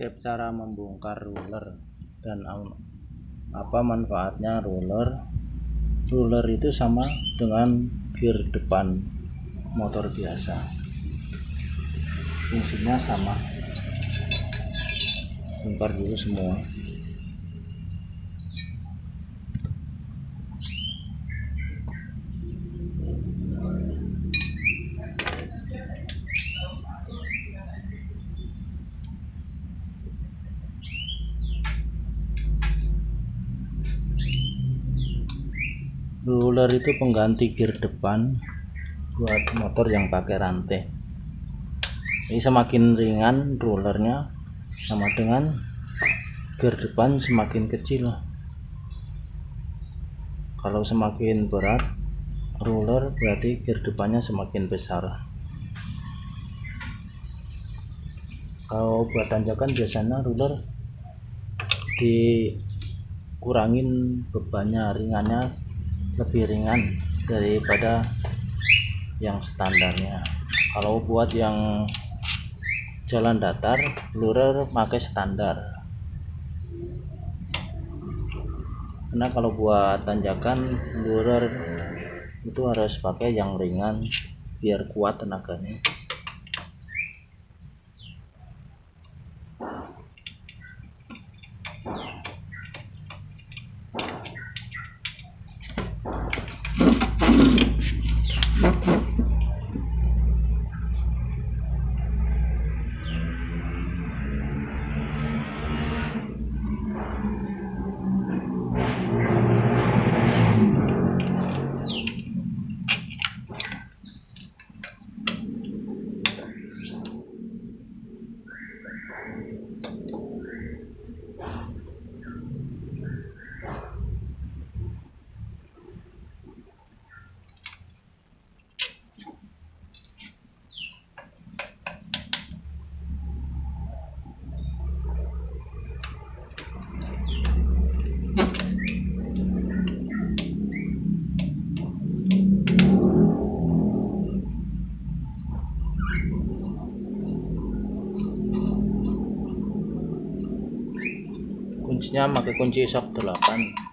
tips cara membongkar ruler dan apa manfaatnya ruler? Ruler itu sama dengan gear depan motor biasa. Fungsinya sama. Bongkar dulu semua ruler itu pengganti gear depan buat motor yang pakai rantai. Ini semakin ringan rulernya sama dengan gear depan semakin kecil. Kalau semakin berat ruler berarti gear depannya semakin besar. Kalau buat tanjakan biasanya ruler dikurangin bebannya ringannya lebih ringan daripada yang standarnya. Kalau buat yang jalan datar lurer pakai standar. Karena kalau buat tanjakan lurer itu harus pakai yang ringan biar kuat tenaganya kuncinya pakai kunci shock 8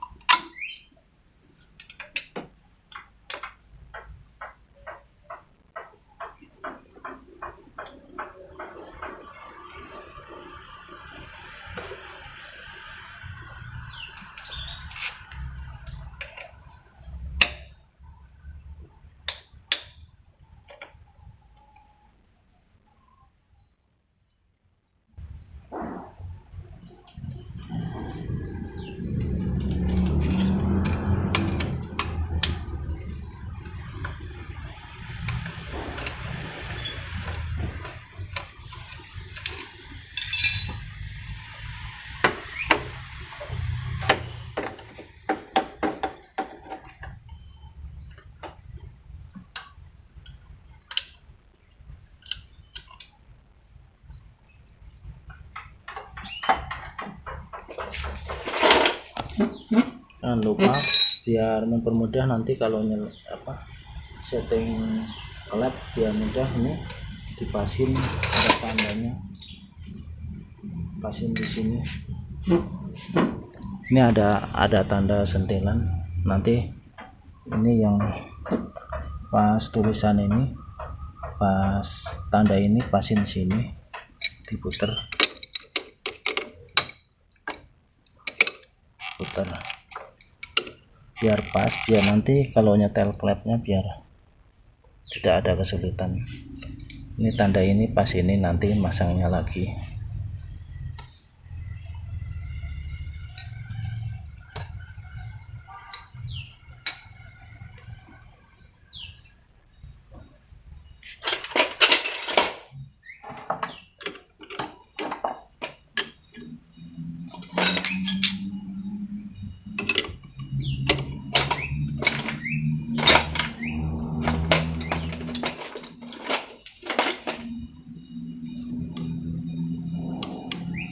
lupa biar mempermudah nanti kalau nyel apa setting klep biar mudah ini dipasin ada tandanya. Pasin di sini. Ini ada ada tanda sentilan. Nanti ini yang pas tulisan ini pas tanda ini pasin sini diputer. Putar biar pas biar nanti kalau nyetel klepnya biar tidak ada kesulitan. Ini tanda ini pas ini nanti masangnya lagi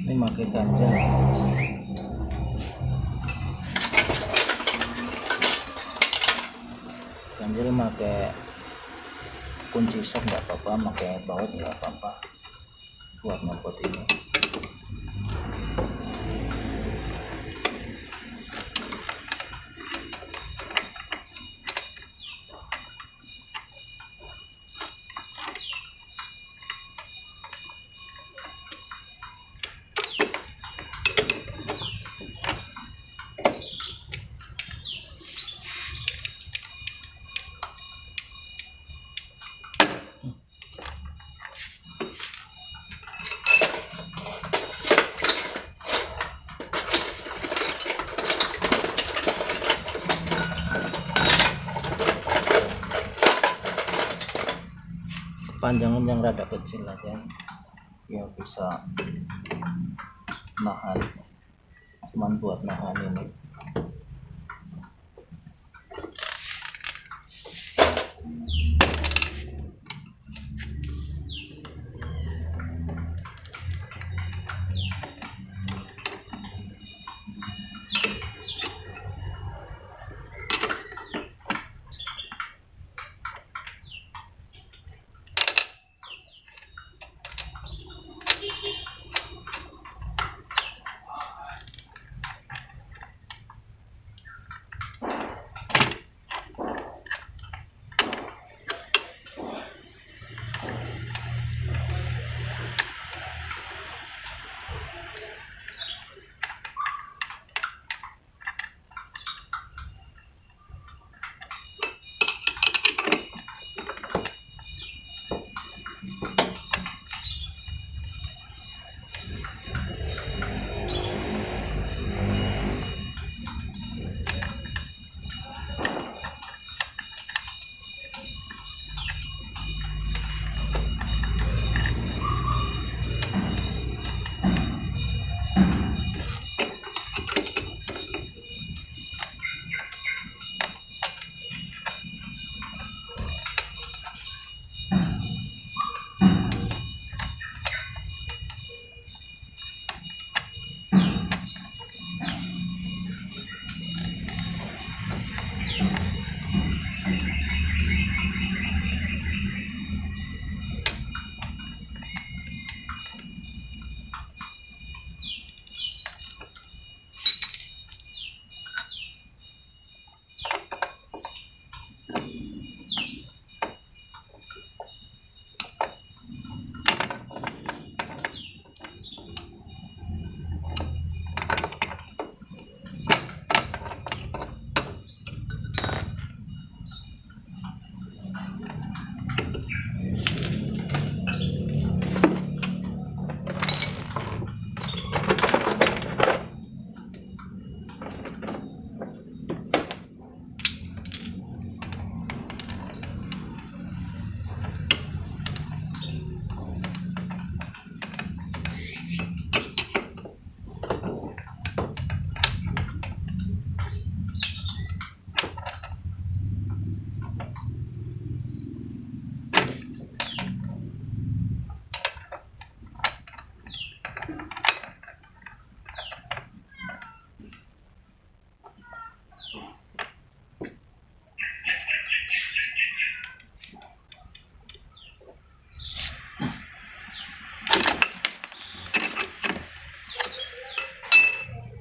ini pakai ganjel ganjel pakai apa-apa pakai baut nggak apa-apa buat ngopot ini panjangan yang rada kecil aja ya bisa nahan cuman buat nahan ini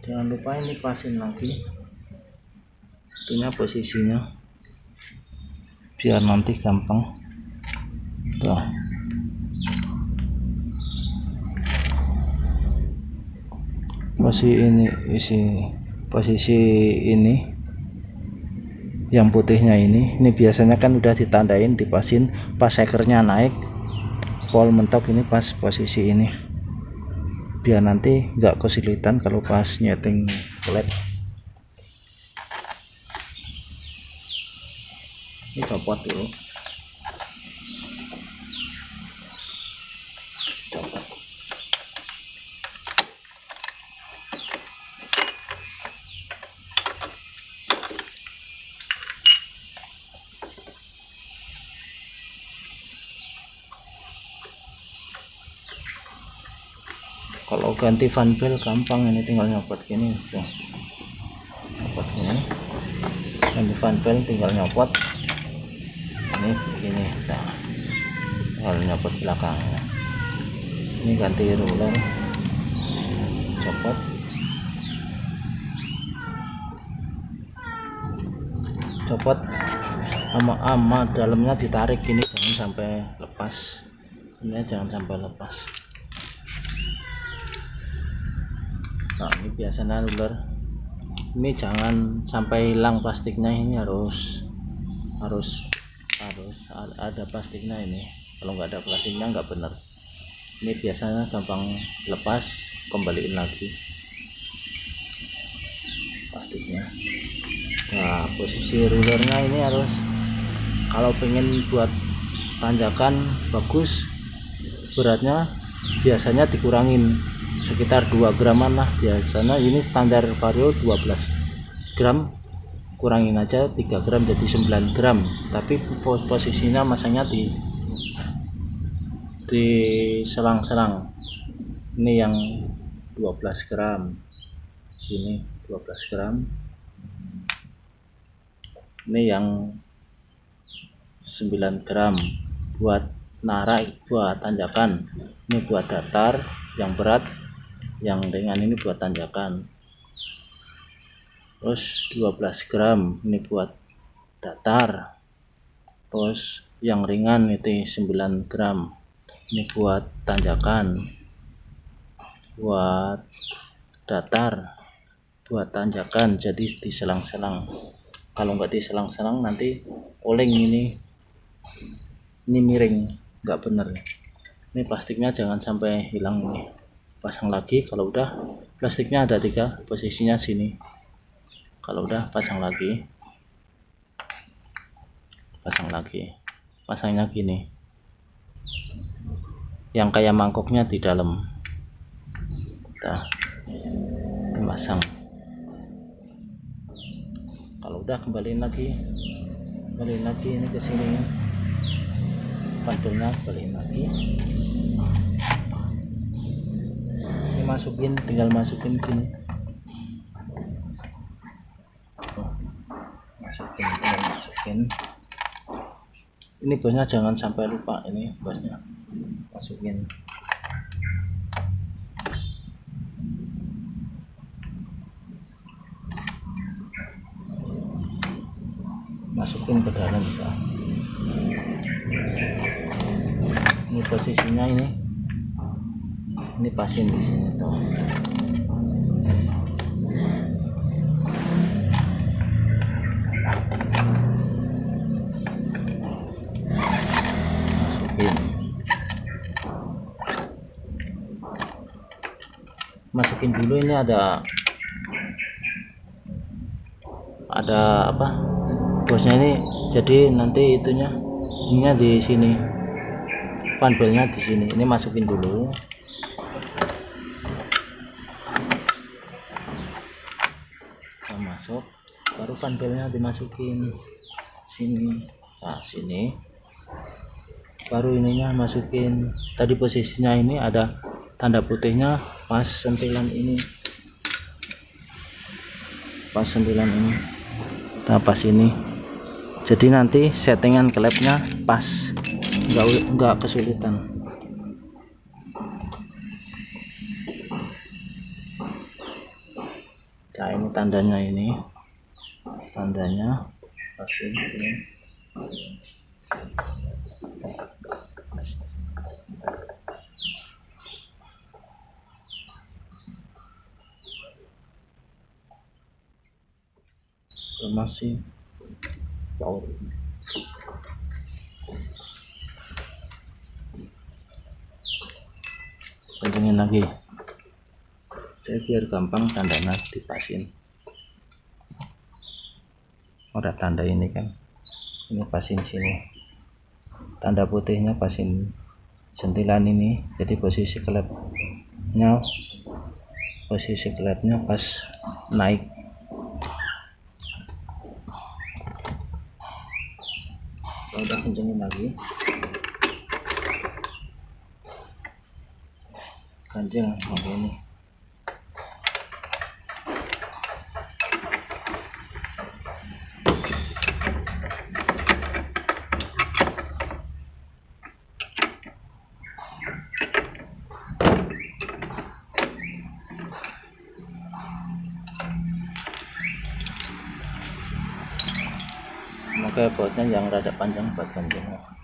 jangan lupa ini pasin lagi itunya posisinya. Biar nanti gampang. Tuh. Posisi ini isi posisi ini yang putihnya ini ini biasanya kan udah ditandain dipasin pas sekernya naik pol mentok ini pas posisi ini biar nanti nggak kesulitan kalau pas nyeting led ini copot dulu ganti fan belt gampang ini tinggal nyopot gini. Tuh. Nyopot gini. Ganti fan belt tinggal nyopot. Ini begini nah tinggal nyopot belakangnya. Ini ganti ruler. Copot copot sama ama dalamnya ditarik ini jangan sampai lepas. Ini jangan sampai lepas nah ini biasanya ular ini jangan sampai hilang plastiknya ini harus harus harus ada plastiknya ini. Kalau nggak ada plastiknya nggak bener ini biasanya gampang lepas kembaliin lagi plastiknya. Nah posisi rulernya ini harus kalau pengen buat tanjakan bagus. Beratnya biasanya dikurangin sekitar 2 graman lah biasanya. Ini standar vario 12 gram. Kurangin aja 3 gram jadi 9 gram. Tapi posisinya masanya di di selang-selang. Ini yang 12 gram. Sini 12 gram. Ini yang 9 gram. Buat narik buat tanjakan. Ini buat datar yang berat yang ringan ini buat tanjakan. Terus 12 gram ini buat datar. Terus yang ringan itu 9 gram ini buat tanjakan buat datar buat tanjakan jadi diselang-selang. Kalau nggak diselang-selang nanti oleng ini ini miring nggak bener. Ini plastiknya jangan sampai hilang nih pasang lagi kalau udah plastiknya ada tiga posisinya sini. Kalau udah pasang lagi. Pasang lagi. Pasangnya gini. Yang kayak mangkoknya di dalam. Kita pasang kalau udah kembaliin lagi. Kembaliin lagi ini ke sini. Panturnya kembaliin lagi masukin tinggal masukin gini masukin tinggal masukin. Ini bosnya jangan sampai lupa ini bosnya masukin. Masukin ke dalam ya. ini posisinya ini ini pasin di sini tuh. Masukin. Masukin dulu ini ada ada apa? Bosnya ini jadi nanti itunya ininya di sini fanbelnya di sini. Ini masukin dulu nah, masuk baru fanbelnya dimasukin sini. Nah sini. Baru ininya masukin. Tadi posisinya ini ada tanda putihnya pas sentilan ini. Pas sentilan ini. Nah pas ini. Jadi nanti settingan klepnya pas. Enggak enggak kesulitan. Nah ini tandanya ini tandanya. Pasin ini masih power kencengin lagi saya biar gampang tandanya dipasin udah tanda ini kan. Ini pasin sini. Tanda putihnya pasin sentilan ini. Jadi posisi klepnya posisi klepnya pas naik. Udah kencengin lagi. Kenceng oke ini pakai bautnya yang rada panjang buat ganjilnya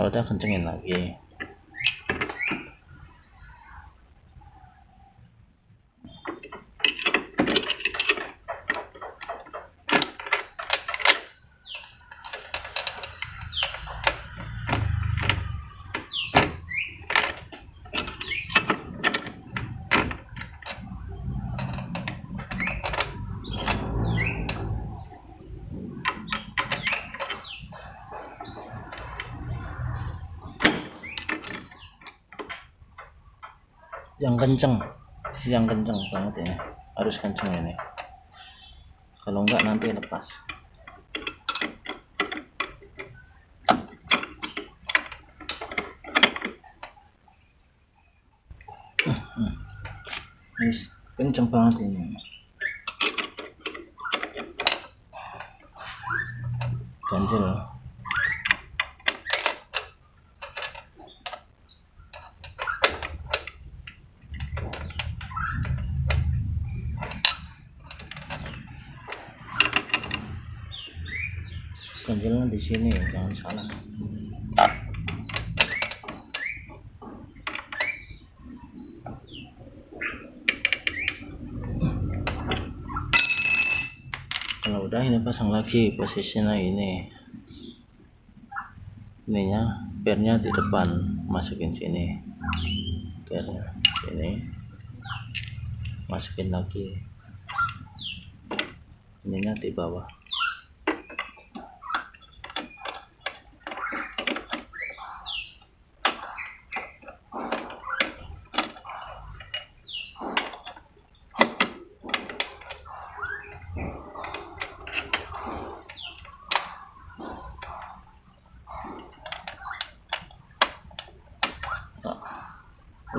kalau udah kencengin lagi yang kenceng. Yang kenceng banget ini. Harus kenceng ini. Kalau enggak nanti lepas. Ini kenceng banget ini. Ganjil ganjilnya di sini jangan salah kalau udah ini pasang lagi posisinya ini. Ininya pernya di depan masukin sini. Pernya sini. Masukin lagi. Ininya di bawah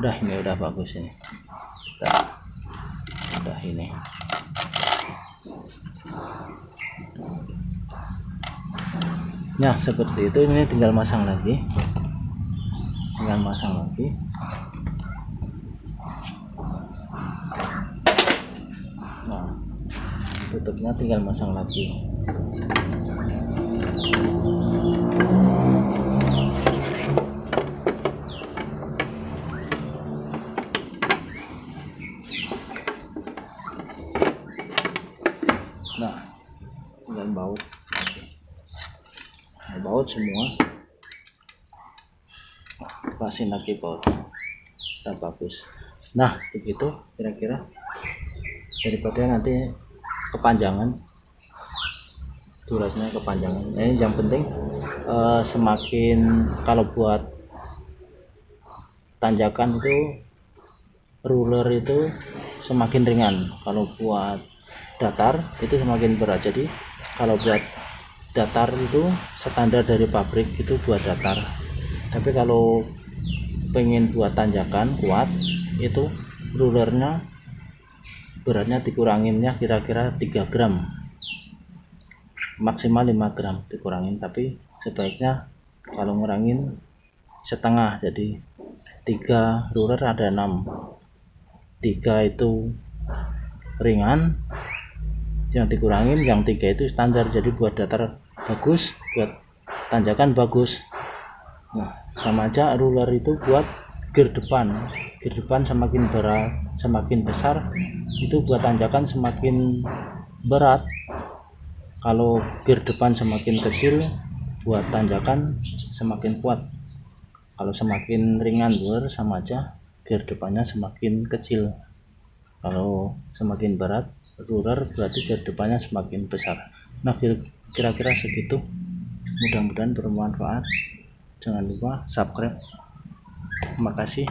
udah ini udah bagus ini. Udah, udah ini. Nah seperti itu. Ini tinggal masang lagi. Tinggal masang lagi. Nah tutupnya tinggal masang lagi semua. Pasin lagi baut tak bagus. Nah begitu kira-kira. Daripada nanti kepanjangan. Durasinya kepanjangan. Nah, ini yang penting eh, semakin kalau buat tanjakan itu ruler itu semakin ringan. Kalau buat datar itu semakin berat. Jadi kalau buat datar itu standar dari pabrik itu buat datar. Tapi kalau pengen buat tanjakan kuat itu rulernya beratnya dikuranginnya kira-kira 3 gram. Maksimal 5 gram dikurangin tapi sebaiknya kalau ngurangin setengah. Jadi 3 ruler ada 6 3 itu ringan yang dikurangin yang tiga itu standar. Jadi buat datar bagus buat tanjakan bagus. Nah sama aja ruler itu buat gear depan. Gear depan semakin berat semakin besar itu buat tanjakan semakin berat. Kalau gear depan semakin kecil buat tanjakan semakin kuat. Kalau semakin ringan luar sama aja gear depannya semakin kecil kalau semakin berat ruler berarti ke depannya semakin besar. Nah kira-kira segitu. Mudah-mudahan bermanfaat. Jangan lupa subscribe. Terima kasih